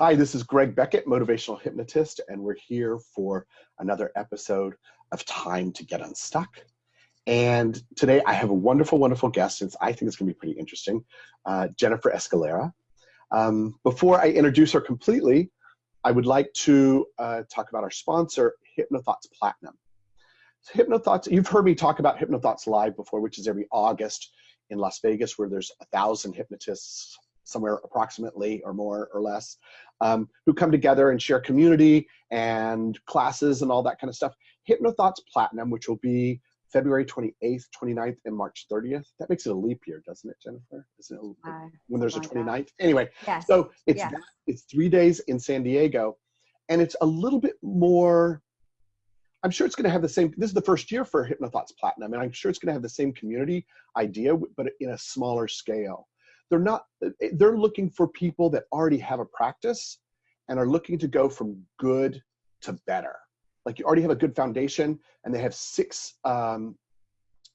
Hi, this is Greg Beckett, motivational hypnotist, and we're here for another episode of Time to Get Unstuck. And today I have a wonderful, wonderful guest, since I think it's going to be pretty interesting, uh, Jennifer Escalera. Um, before I introduce her completely, I would like to uh, talk about our sponsor, HypnoThoughts Platinum. So HypnoThoughts, you've heard me talk about HypnoThoughts Live before, which is every August in Las Vegas, where there's a thousand hypnotists somewhere approximately or more or less, um, who come together and share community and classes and all that kind of stuff. HypnoThoughts Platinum, which will be February 28th, 29th, and March 30th. That makes it a leap year, doesn't it, Jennifer? Isn't it uh, when there's a 29th? Like anyway, yes. so it's yes. that, it's three days in San Diego, and it's a little bit more. I'm sure it's going to have the same. This is the first year for HypnoThoughts Platinum, and I'm sure it's going to have the same community idea, but in a smaller scale they're not they're looking for people that already have a practice and are looking to go from good to better. Like you already have a good foundation and they have six um,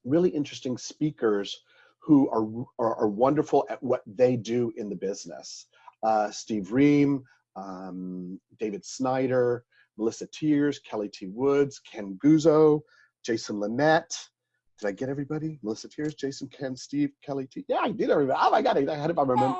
really interesting speakers who are, are, are wonderful at what they do in the business. Uh, steve ream um, david snyder melissa Tiers kelly t. Woods ken guzzo jason linett did I get everybody? Melissa Tiers, Jason, Ken, Steve, Kelly T. Yeah, I did everybody. Oh my God, I had it by remember.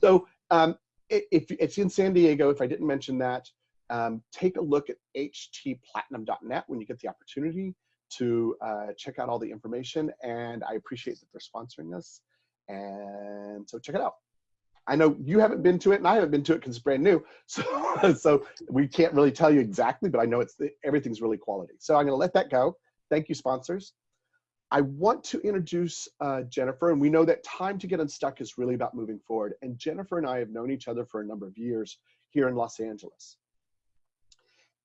So um, if it's in San Diego, if I didn't mention that, um, take a look at htplatinum.net when you get the opportunity to uh, check out all the information. And I appreciate that they're sponsoring us. And so check it out. I know you haven't been to it, and I haven't been to it because it's brand new. So, so we can't really tell you exactly, but I know it's the, everything's really quality. So I'm going to let that go. Thank you, sponsors. I want to introduce uh, Jennifer, and we know that time to get unstuck is really about moving forward. And Jennifer and I have known each other for a number of years here in Los Angeles.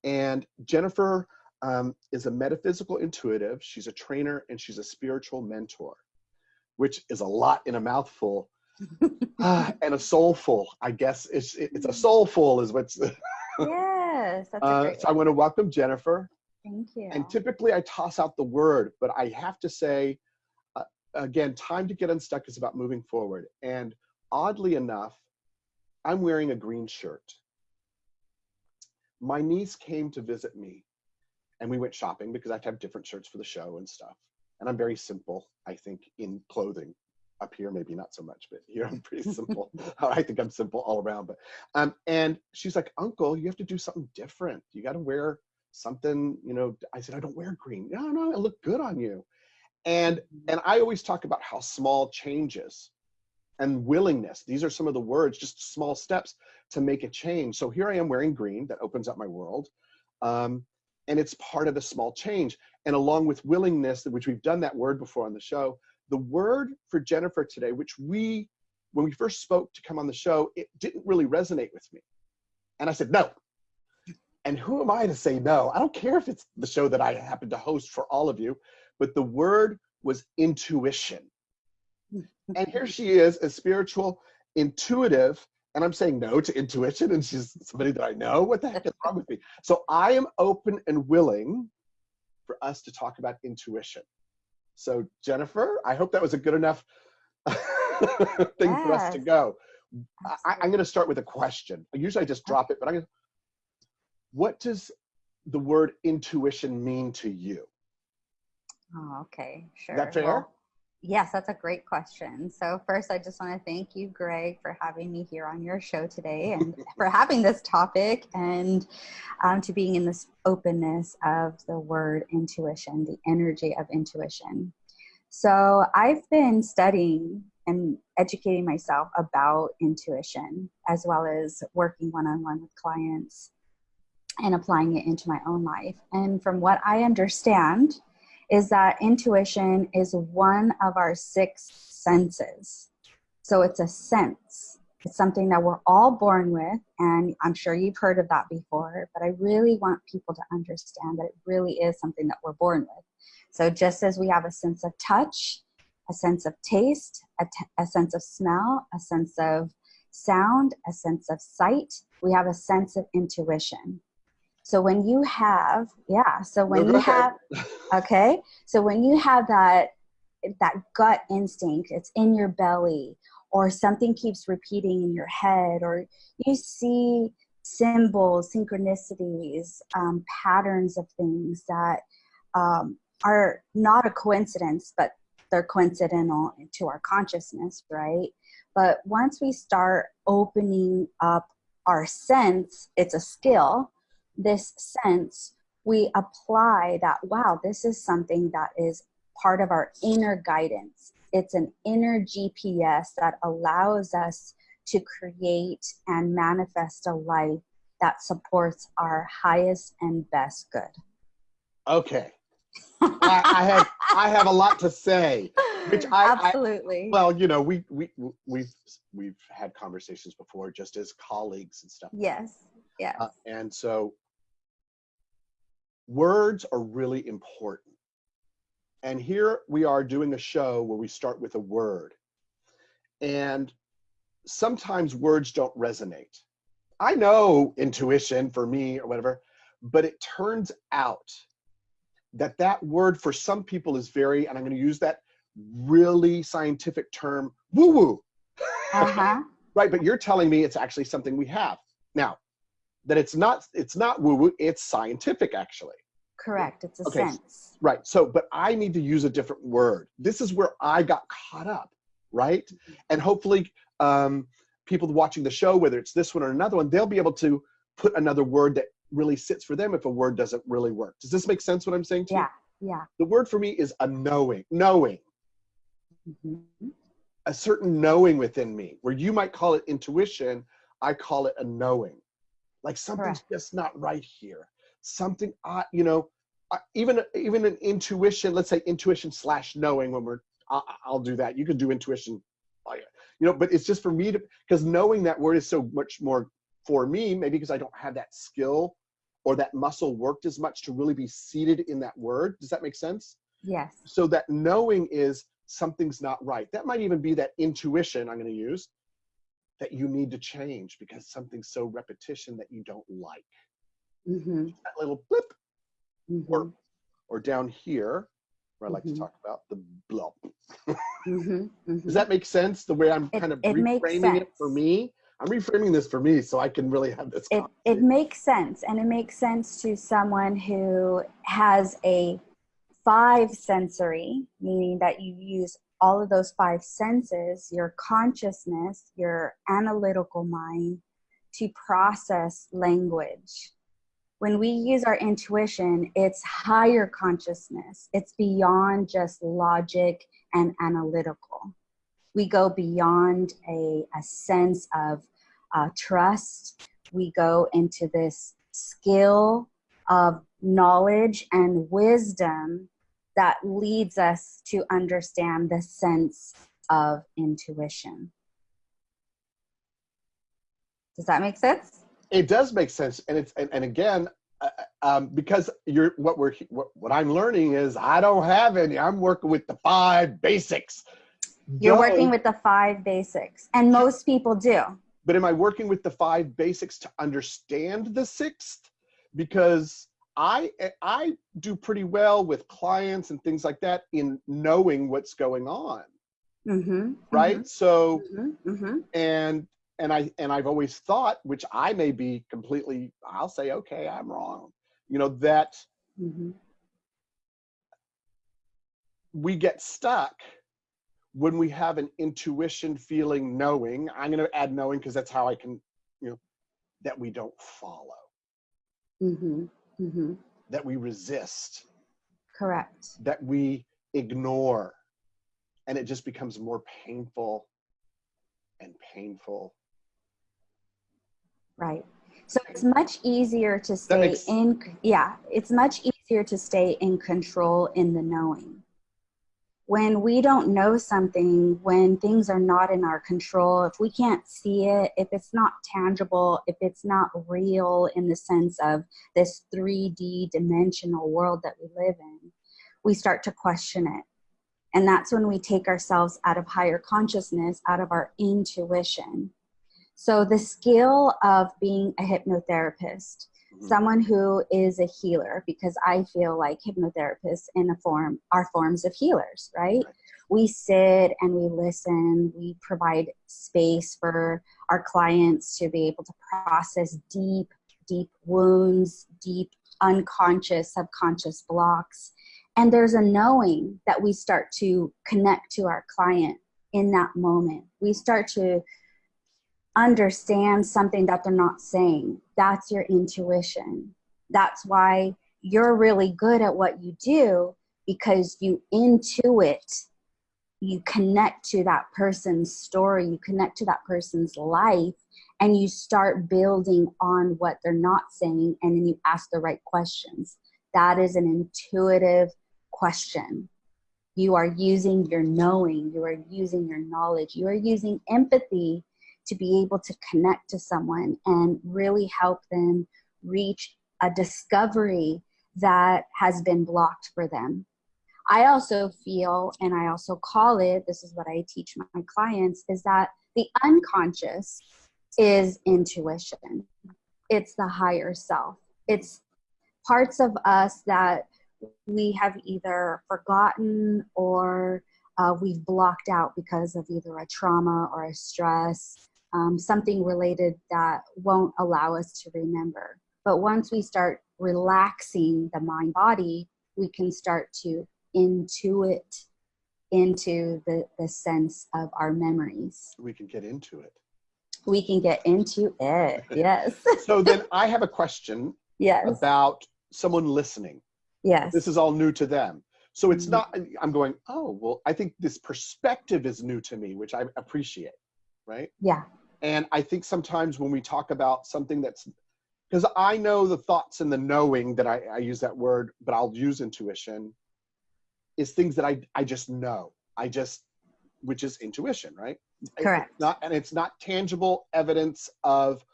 And Jennifer um, is a metaphysical intuitive. She's a trainer and she's a spiritual mentor, which is a lot in a mouthful. uh, and a soulful, I guess it's it's a soulful is what's. yes, that's uh, so I want to welcome Jennifer. Thank you. And typically I toss out the word, but I have to say, uh, again, time to get unstuck is about moving forward. And oddly enough, I'm wearing a green shirt. My niece came to visit me and we went shopping because I have to have different shirts for the show and stuff. And I'm very simple, I think, in clothing. Up here, maybe not so much, but here I'm pretty simple. I think I'm simple all around. But um, and she's like, Uncle, you have to do something different. You got to wear something, you know, I said, I don't wear green. No, no, it look good on you. And mm-hmm. and I always talk about how small changes and willingness, these are some of the words, just small steps to make a change. So here I am wearing green, that opens up my world. Um, and it's part of the small change. And along with willingness, which we've done that word before on the show, the word for Jennifer today, which we, when we first spoke to come on the show, it didn't really resonate with me. And I said, no, and who am I to say no? I don't care if it's the show that I happen to host for all of you, but the word was intuition. and here she is, a spiritual intuitive, and I'm saying no to intuition, and she's somebody that I know. What the heck is wrong with me? So I am open and willing for us to talk about intuition. So Jennifer, I hope that was a good enough thing yes. for us to go. I, am going to start with a question. Usually I just drop it, but I'm going to what does the word intuition mean to you? Oh, okay, sure. That fair? Well, yes, that's a great question. So first, I just want to thank you, Greg, for having me here on your show today and for having this topic and um, to being in this openness of the word intuition, the energy of intuition. So I've been studying and educating myself about intuition as well as working one-on-one with clients and applying it into my own life. And from what I understand, is that intuition is one of our six senses. So it's a sense. It's something that we're all born with, and I'm sure you've heard of that before, but I really want people to understand that it really is something that we're born with. So just as we have a sense of touch, a sense of taste, a, a sense of smell, a sense of sound, a sense of sight, we have a sense of intuition. So when you have, yeah, so when you have, okay, so when you have that, that gut instinct, it's in your belly, or something keeps repeating in your head, or you see symbols, synchronicities, um, patterns of things that um, are not a coincidence, but they're coincidental to our consciousness, right? But once we start opening up our sense, it's a skill, this sense, we apply that, wow, this is something that is part of our inner guidance. It's an inner GPS that allows us to create and manifest a life that supports our highest and best good. Okay. I, I, have I have a lot to say, which I absolutely. I, well, you know, we we we've we've had conversations before, just as colleagues and stuff. Yes, yes. Uh, and so, words are really important. And here we are doing a show where we start with a word, and sometimes words don't resonate. I know intuition for me or whatever, but it turns out that that word for some people is very, and I'm going to use that really scientific term, woo woo. Uh-huh. right, but you're telling me it's actually something we have. Now, that it's not it's not woo woo, it's scientific actually. Correct, it's a okay. sense. Right. So, but I need to use a different word. This is where I got caught up, right? And hopefully um people watching the show, whether it's this one or another one, they'll be able to put another word that really sits for them if a word doesn't really work. Does this make sense what I'm saying to yeah, you? Yeah, yeah. The word for me is a knowing, knowing. Mm-hmm. A certain knowing within me, where you might call it intuition, I call it a knowing. Like something's Correct. just not right here. Something, I, you know, even even an intuition. Let's say intuition slash knowing. When we're, I'll, I'll do that. You can do intuition you know but it's just for me to because knowing that word is so much more for me maybe because i don't have that skill or that muscle worked as much to really be seated in that word does that make sense yes so that knowing is something's not right that might even be that intuition i'm going to use that you need to change because something's so repetition that you don't like mm-hmm. that little blip mm-hmm. or or down here where I like mm-hmm. to talk about the blop. mm-hmm, mm-hmm. Does that make sense? The way I'm kind of it reframing it for me. I'm reframing this for me so I can really have this. It, it makes sense, and it makes sense to someone who has a five sensory, meaning that you use all of those five senses, your consciousness, your analytical mind, to process language when we use our intuition, it's higher consciousness. It's beyond just logic and analytical. We go beyond a, a sense of uh, trust. We go into this skill of knowledge and wisdom that leads us to understand the sense of intuition. Does that make sense? it does make sense and it's and, and again uh, um, because you're what we're what, what i'm learning is i don't have any. I'm working with the five basics. You're don't, working with the five basics and most people do. But am i working with the five basics to understand the sixth? Because i i do pretty well with clients and things like that in knowing what's going on mm-hmm, right mm-hmm, so mm-hmm, mm-hmm. and and I and I've always thought, which I may be completely, I'll say, okay, I'm wrong. You know that mm-hmm. we get stuck when we have an intuition, feeling, knowing. I'm going to add knowing because that's how I can, you know, that we don't follow. Mm-hmm. That we resist. Correct. That we ignore, and it just becomes more painful and painful Right. So it's much easier to stay makes... in, yeah, it's much easier to stay in control in the knowing. When we don't know something, when things are not in our control, if we can't see it, if it's not tangible, if it's not real in the sense of this 3D dimensional world that we live in, we start to question it. And that's when we take ourselves out of higher consciousness, out of our intuition, so the skill of being a hypnotherapist, mm-hmm. someone who is a healer, because I feel like hypnotherapists in a form are forms of healers, right? we sit and we listen. We provide space for our clients to be able to process deep, deep wounds, deep unconscious, subconscious blocks. And there's a knowing that we start to connect to our client in that moment. We start to understand something that they're not saying. That's your intuition. That's why you're really good at what you do because you intuit, you connect to that person's story, you connect to that person's life, and you start building on what they're not saying, and then you ask the right questions. That is an intuitive question. You are using your knowing, you are using your knowledge, you are using empathy to be able to connect to someone and really help them reach a discovery that has been blocked for them. I also feel, and I also call it, this is what I teach my clients, is that the unconscious is intuition. It's the higher self. It's parts of us that we have either forgotten or uh, we've blocked out because of either a trauma or a stress, um, something related that won't allow us to remember. But once we start relaxing the mind body, we can start to intuit into the, the sense of our memories. We can get into it. We can get into it, yes. so then I have a question yes. about someone listening. Yes. This is all new to them. So it's mm-hmm. not, I'm going, oh, well, I think this perspective is new to me, which I appreciate, right? Yeah. And I think sometimes when we talk about something that's, because I know the thoughts and the knowing that I, I use that word, but I'll use intuition, is things that I, I just know. I just, which is intuition, right? Correct. It's not, and it's not tangible evidence of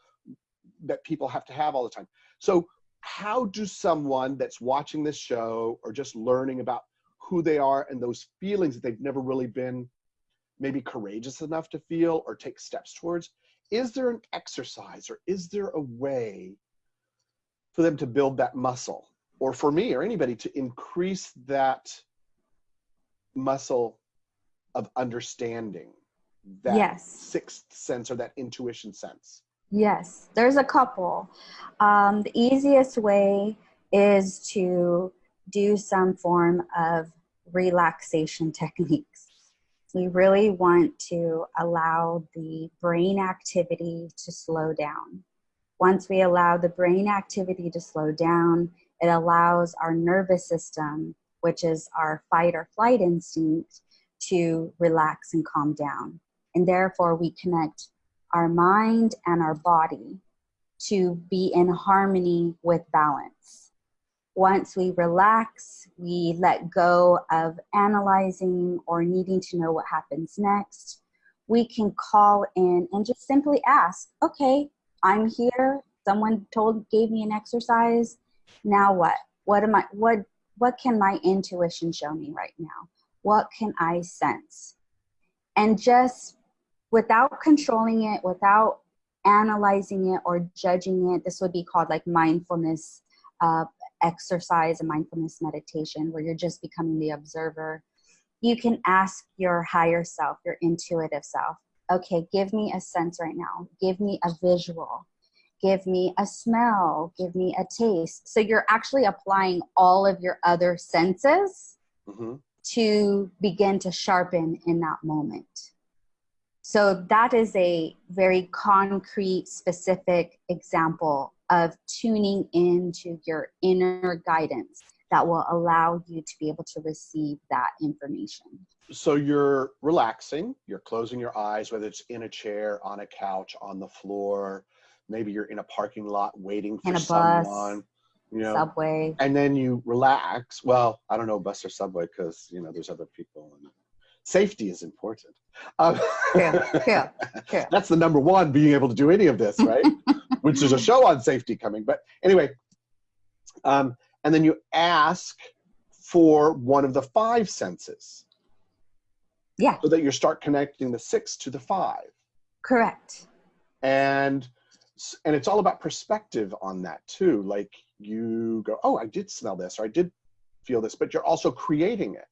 that people have to have all the time. So how do someone that's watching this show or just learning about who they are and those feelings that they've never really been maybe courageous enough to feel or take steps towards is there an exercise or is there a way for them to build that muscle or for me or anybody to increase that muscle of understanding that yes. sixth sense or that intuition sense Yes, there's a couple. Um, the easiest way is to do some form of relaxation techniques. We really want to allow the brain activity to slow down. Once we allow the brain activity to slow down, it allows our nervous system, which is our fight or flight instinct, to relax and calm down. And therefore, we connect our mind and our body to be in harmony with balance. Once we relax, we let go of analyzing or needing to know what happens next. We can call in and just simply ask, okay, I'm here. Someone told, gave me an exercise. Now what? What am I, what, what can my intuition show me right now? What can I sense? And just without controlling it, without analyzing it or judging it, this would be called like mindfulness uh, exercise and mindfulness meditation, where you're just becoming the observer. You can ask your higher self, your intuitive self, okay, give me a sense right now, give me a visual, give me a smell, give me a taste. So you're actually applying all of your other senses mm-hmm. to begin to sharpen in that moment. So that is a very concrete, specific example of tuning into your inner guidance that will allow you to be able to receive that information. So you're relaxing, you're closing your eyes, whether it's in a chair, on a couch, on the floor, maybe you're in a parking lot waiting for someone. Bus, you know, subway. And then you relax. Well, I don't know bus or subway because you know there's other people and safety is important. Um, yeah, yeah, yeah. That's the number one, being able to do any of this, right? Which is a show on safety coming. But anyway, um, and then you ask for one of the five senses. Yeah. So that you start connecting the six to the five. Correct. And and it's all about perspective on that too. Like you go, oh, I did smell this or I did feel this, but you're also creating it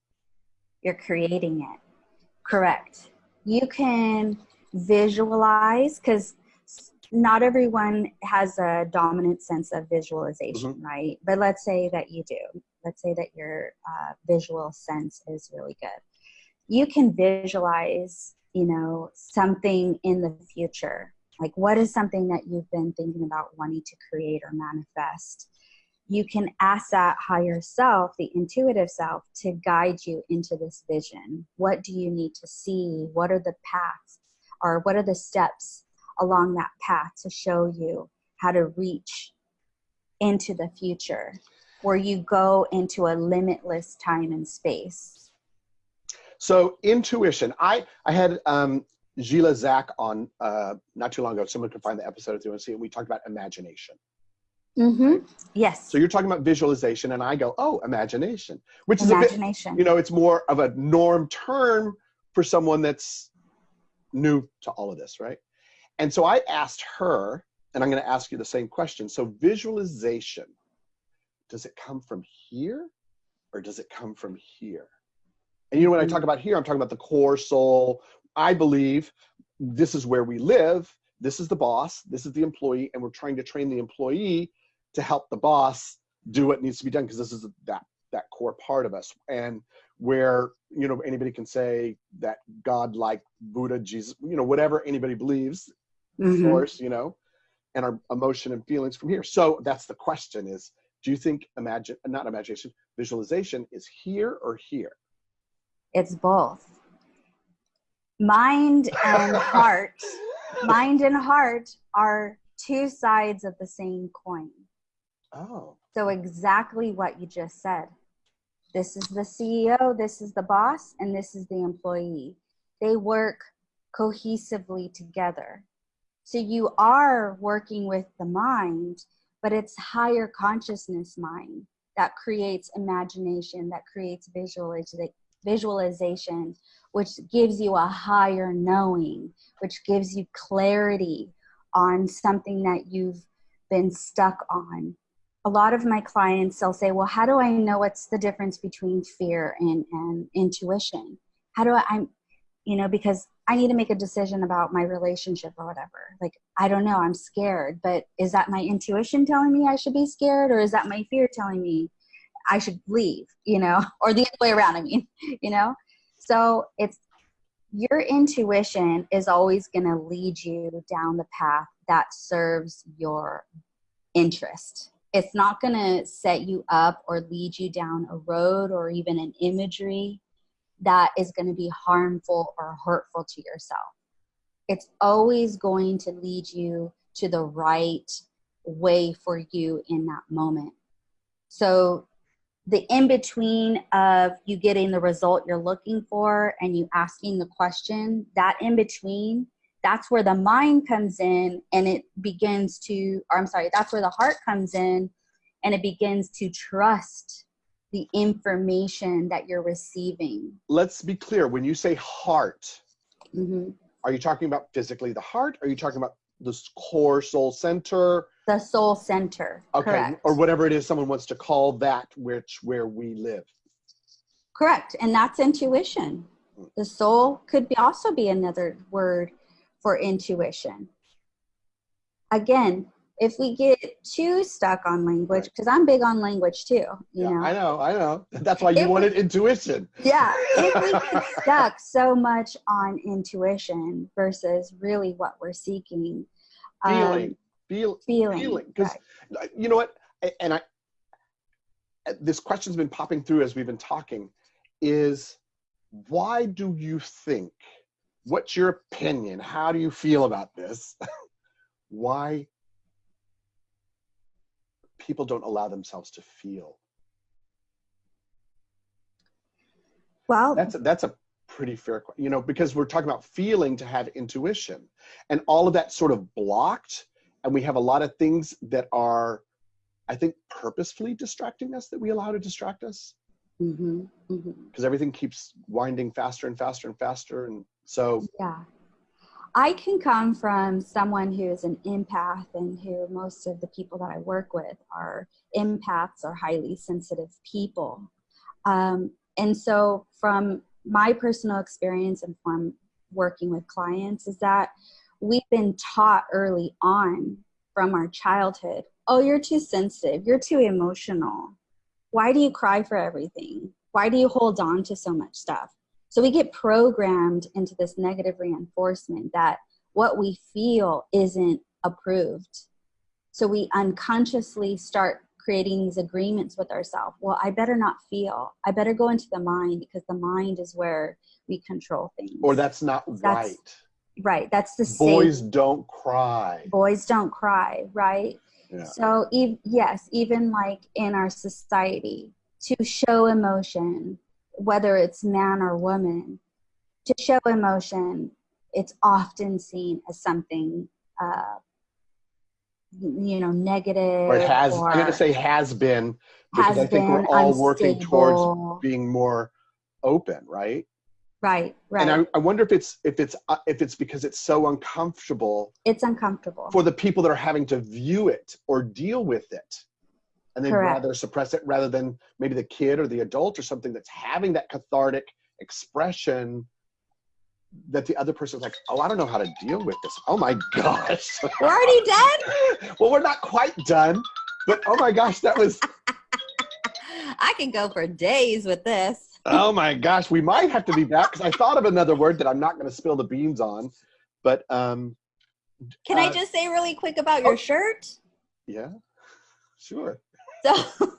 you're creating it Correct. You can visualize because not everyone has a dominant sense of visualization, mm-hmm. right? But let's say that you do. Let's say that your uh, visual sense is really good. You can visualize, you know, something in the future. Like, what is something that you've been thinking about wanting to create or manifest? You can ask that higher self, the intuitive self, to guide you into this vision. What do you need to see? What are the paths? Or what are the steps along that path to show you how to reach into the future where you go into a limitless time and space so intuition i i had um Gila Zach on uh, not too long ago. Someone can find the episode if you want to see it. We talked about imagination. Mm-hmm. Yes. So you're talking about visualization, and I go, oh, imagination, which imagination. is a bit, you know, it's more of a norm term for someone that's new to all of this, right? And so I asked her, and I'm going to ask you the same question. So, visualization, does it come from here or does it come from here? And you know, when I talk mm-hmm. about here, I'm talking about the core soul. I believe this is where we live. This is the boss. This is the employee. And we're trying to train the employee to help the boss do what needs to be done because this is that that core part of us and where you know anybody can say that god like buddha jesus you know whatever anybody believes mm-hmm. source, you know, and our emotion and feelings from here. So that's the question is, do you think imagine, not imagination, visualization is here or here? It's both. Mind and heart, mind and heart are two sides of the same coin. Oh. So exactly what you just said. This is the CEO, this is the boss, and this is the employee. They work cohesively together. So you are working with the mind, but it's higher consciousness mind that creates imagination, that creates visualization, which gives you a higher knowing, which gives you clarity on something that you've been stuck on. A lot of my clients, they'll say, Well, how do I know what's the difference between fear and, and intuition? How do I, I'm, you know, because I need to make a decision about my relationship or whatever. Like, I don't know, I'm scared, but is that my intuition telling me I should be scared or is that my fear telling me I should leave, you know, or the other way around, I mean, you know? So it's your intuition is always going to lead you down the path that serves your interest. It's not going to set you up or lead you down a road or even an imagery that is going to be harmful or hurtful to yourself. It's always going to lead you to the right way for you in that moment. So, the in between of you getting the result you're looking for and you asking the question, that in between, that's where the mind comes in and it begins to, or I'm sorry, that's where the heart comes in and it begins to trust the information that you're receiving. Let's be clear. When you say heart, mm-hmm. are you talking about physically the heart? Are you talking about the core soul center? The soul center. Okay. Correct. Or whatever it is someone wants to call that, which where we live. Correct. And that's intuition. The soul could be also be another word for intuition. Again, if we get too stuck on language, because I'm big on language too, you yeah, know. I know, I know. That's why you if wanted we, intuition. Yeah. If we get stuck so much on intuition versus really what we're seeking. Feeling. Um, feel, feeling. Feeling. Because right. you know what? And I this question's been popping through as we've been talking, is why do you think? What's your opinion? How do you feel about this? why people don't allow themselves to feel? Well, that's a, that's a pretty fair, question, you know, because we're talking about feeling to have intuition, and all of that sort of blocked, and we have a lot of things that are, I think, purposefully distracting us that we allow to distract us. Because mm-hmm, mm-hmm. everything keeps winding faster and faster and faster, and so yeah. I can come from someone who is an empath and who most of the people that I work with are empaths or highly sensitive people. Um, and so, from my personal experience and from working with clients is that we've been taught early on from our childhood oh you're too sensitive. You're too emotional. Why do you cry for everything? Why do you hold on to so much stuff so we get programmed into this negative reinforcement that what we feel isn't approved so we unconsciously start creating these agreements with ourselves. Well, I better not feel. I better go into the mind because the mind is where we control things. Or that's not that's, right. Right. That's the boys safe. don't cry. Boys don't cry. Right. Yeah. So e- yes, even like in our society, to show emotion, whether it's man or woman, to show emotion, it's often seen as something uh, you know negative or it has or i'm going to say has been because has i think we're all unstable. working towards being more open right? Right right and I, I wonder if it's if it's uh, if it's because it's so uncomfortable it's uncomfortable. for the people that are having to view it or deal with it and they'd Correct. rather suppress it rather than maybe the kid or the adult or something that's having that cathartic expression that the other person's like, oh, I don't know how to deal with this. Oh my gosh. We're already done? well, we're not quite done, but oh my gosh, that was. I can go for days with this. oh my gosh, we might have to be back because I thought of another word that I'm not going to spill the beans on, but um. Can uh, I just say really quick about your oh, shirt? Yeah, sure. So,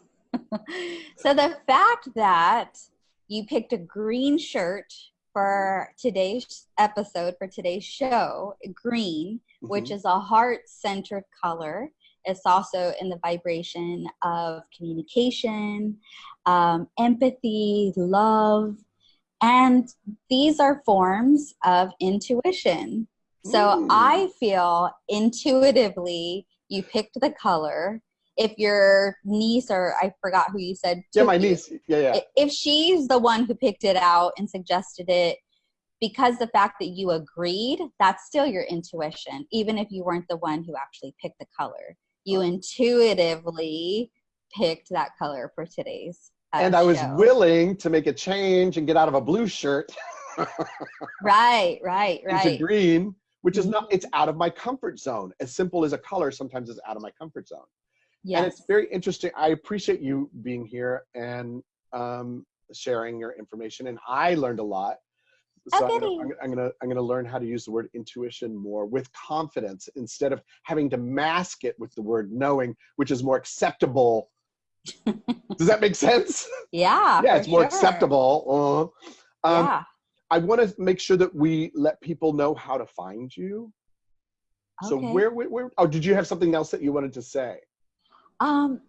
so the fact that you picked a green shirt for today's episode, for today's show, green, mm-hmm. which is a heart centered color. It's also in the vibration of communication, um, empathy, love. And these are forms of intuition. So mm. I feel intuitively you picked the color if your niece or I forgot who you said. Yeah, my niece. Yeah, yeah. If she's the one who picked it out and suggested it, because the fact that you agreed, that's still your intuition, even if you weren't the one who actually picked the color. You intuitively picked that color for today's. Uh, and I was show. willing to make a change and get out of a blue shirt. right, right, right. Into green, which is not, it's out of my comfort zone. As simple as a color sometimes is out of my comfort zone. Yes. And it's very interesting. I appreciate you being here and um, sharing your information. And I learned a lot. So I'm, gonna, I'm, gonna, I'm gonna learn how to use the word intuition more with confidence instead of having to mask it with the word knowing, which is more acceptable. Does that make sense? Yeah. yeah, it's more sure. acceptable. Uh, um, yeah. I want to make sure that we let people know how to find you. Okay. So where, where, where, oh, did you have something else that you wanted to say? Um,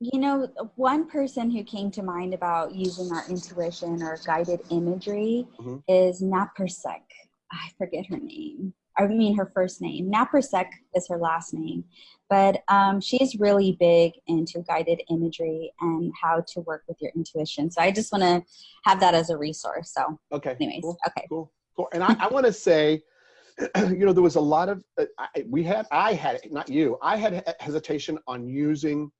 you know, one person who came to mind about using our intuition or guided imagery mm-hmm. is Naparstek. I forget her name. I mean, her first name. Naparstek is her last name. But um, she's really big into guided imagery and how to work with your intuition. So I just want to have that as a resource. So, okay. Anyways, cool. okay. Cool. Cool. And I, I want to say, you know, there was a lot of, uh, I, we had, I had, not you, I had hesitation on using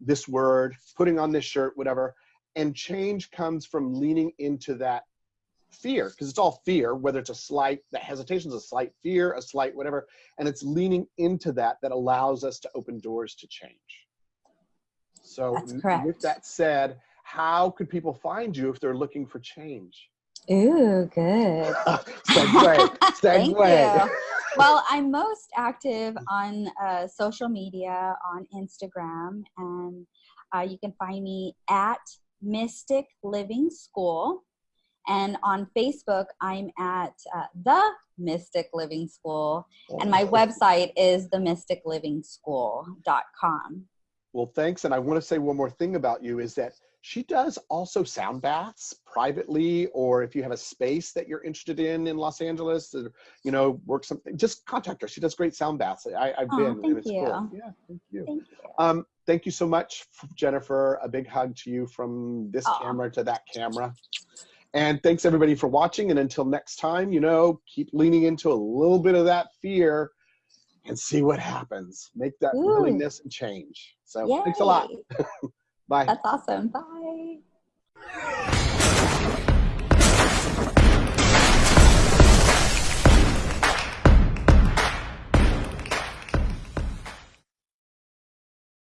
this word, putting on this shirt, whatever. And change comes from leaning into that fear, because it's all fear, whether it's a slight, the hesitation is a slight fear, a slight whatever. And it's leaning into that that allows us to open doors to change. So, with that said, how could people find you if they're looking for change? Ooh, good. segue. segue. Thank you. Well, I'm most active on uh, social media, on Instagram, and uh, you can find me at Mystic Living School. And on Facebook, I'm at uh, The Mystic Living School. And my website is themysticlivingschool.com. Well, thanks. And I want to say one more thing about you is that she does also sound baths privately, or if you have a space that you're interested in in Los Angeles, or, you know, work something, just contact her. She does great sound baths. I, have oh, been, and it's you. cool. Yeah, thank you. Thank you. Um, thank you so much, Jennifer. A big hug to you from this oh. camera to that camera. And thanks everybody for watching. And until next time, you know, keep leaning into a little bit of that fear and see what happens. Make that Ooh. willingness and change. So Yay. thanks a lot. Bye. That's awesome. Bye.